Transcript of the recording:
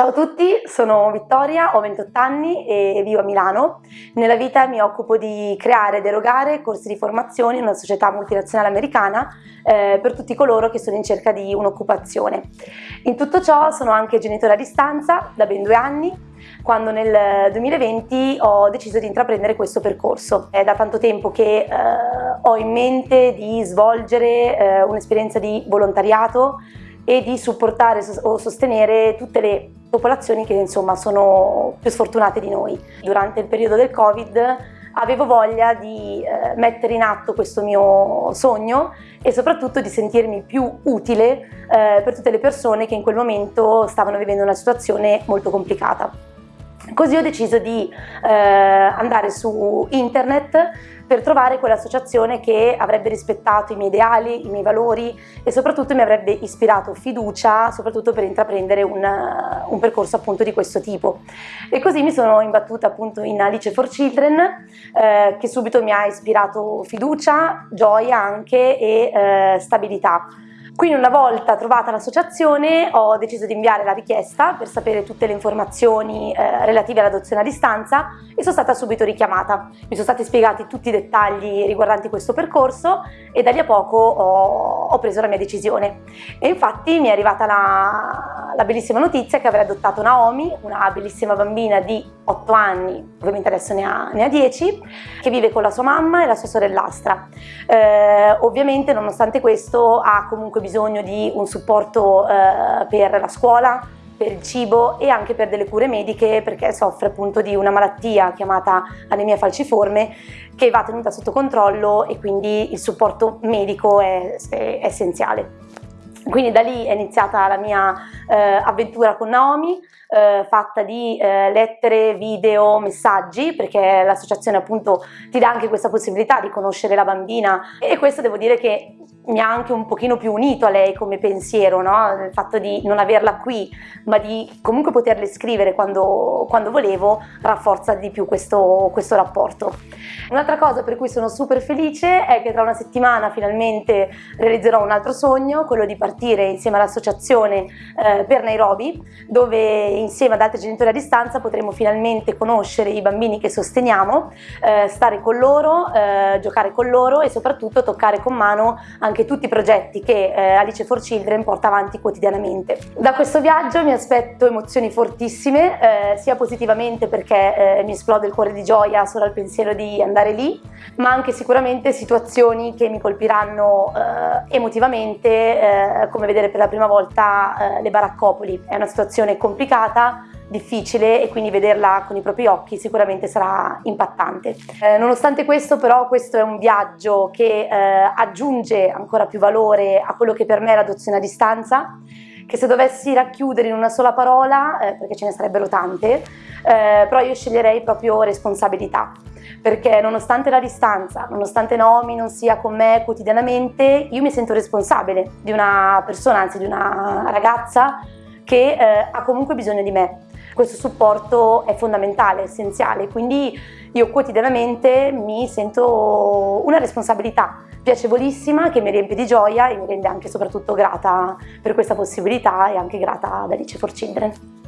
Ciao a tutti, sono Vittoria, ho 28 anni e vivo a Milano. Nella vita mi occupo di creare ed erogare corsi di formazione in una società multinazionale americana eh, per tutti coloro che sono in cerca di un'occupazione. In tutto ciò sono anche genitore a distanza da ben due anni, quando nel 2020 ho deciso di intraprendere questo percorso. È da tanto tempo che eh, ho in mente di svolgere eh, un'esperienza di volontariato e di supportare o sostenere tutte le popolazioni che insomma sono più sfortunate di noi. Durante il periodo del Covid avevo voglia di eh, mettere in atto questo mio sogno e soprattutto di sentirmi più utile eh, per tutte le persone che in quel momento stavano vivendo una situazione molto complicata. Così ho deciso di eh, andare su internet per trovare quell'associazione che avrebbe rispettato i miei ideali, i miei valori e soprattutto mi avrebbe ispirato fiducia, soprattutto per intraprendere un, un percorso appunto di questo tipo. E così mi sono imbattuta appunto in Alice for Children, eh, che subito mi ha ispirato fiducia, gioia anche e eh, stabilità. Quindi una volta trovata l'associazione ho deciso di inviare la richiesta per sapere tutte le informazioni eh, relative all'adozione a distanza e sono stata subito richiamata. Mi sono stati spiegati tutti i dettagli riguardanti questo percorso e da lì a poco ho, ho preso la mia decisione. E infatti mi è arrivata la, la bellissima notizia che avrei adottato Naomi, una bellissima bambina di 8 anni, ovviamente adesso ne ha, ne ha 10, che vive con la sua mamma e la sua sorellastra. Eh, ovviamente nonostante questo ha comunque bisogno di un supporto eh, per la scuola, per il cibo e anche per delle cure mediche perché soffre appunto di una malattia chiamata anemia falciforme che va tenuta sotto controllo e quindi il supporto medico è, è essenziale. Quindi da lì è iniziata la mia eh, avventura con Naomi, eh, fatta di eh, lettere, video, messaggi, perché l'associazione appunto ti dà anche questa possibilità di conoscere la bambina. E questo devo dire che mi ha anche un pochino più unito a lei come pensiero, no? il fatto di non averla qui, ma di comunque poterle scrivere quando, quando volevo, rafforza di più questo, questo rapporto. Un'altra cosa per cui sono super felice è che tra una settimana finalmente realizzerò un altro sogno, quello di partire insieme all'associazione eh, per Nairobi, dove insieme ad altri genitori a distanza potremo finalmente conoscere i bambini che sosteniamo, eh, stare con loro, eh, giocare con loro e soprattutto toccare con mano anche anche tutti i progetti che eh, Alice for Children porta avanti quotidianamente. Da questo viaggio mi aspetto emozioni fortissime, eh, sia positivamente perché eh, mi esplode il cuore di gioia solo al pensiero di andare lì, ma anche sicuramente situazioni che mi colpiranno eh, emotivamente, eh, come vedere per la prima volta eh, le baraccopoli. È una situazione complicata, difficile e quindi vederla con i propri occhi sicuramente sarà impattante. Eh, nonostante questo però questo è un viaggio che eh, aggiunge ancora più valore a quello che per me è l'adozione a distanza che se dovessi racchiudere in una sola parola, eh, perché ce ne sarebbero tante, eh, però io sceglierei proprio responsabilità perché nonostante la distanza, nonostante Naomi non sia con me quotidianamente, io mi sento responsabile di una persona, anzi di una ragazza che eh, ha comunque bisogno di me questo supporto è fondamentale, essenziale, quindi io quotidianamente mi sento una responsabilità piacevolissima che mi riempie di gioia e mi rende anche soprattutto grata per questa possibilità e anche grata ad Alice for Children.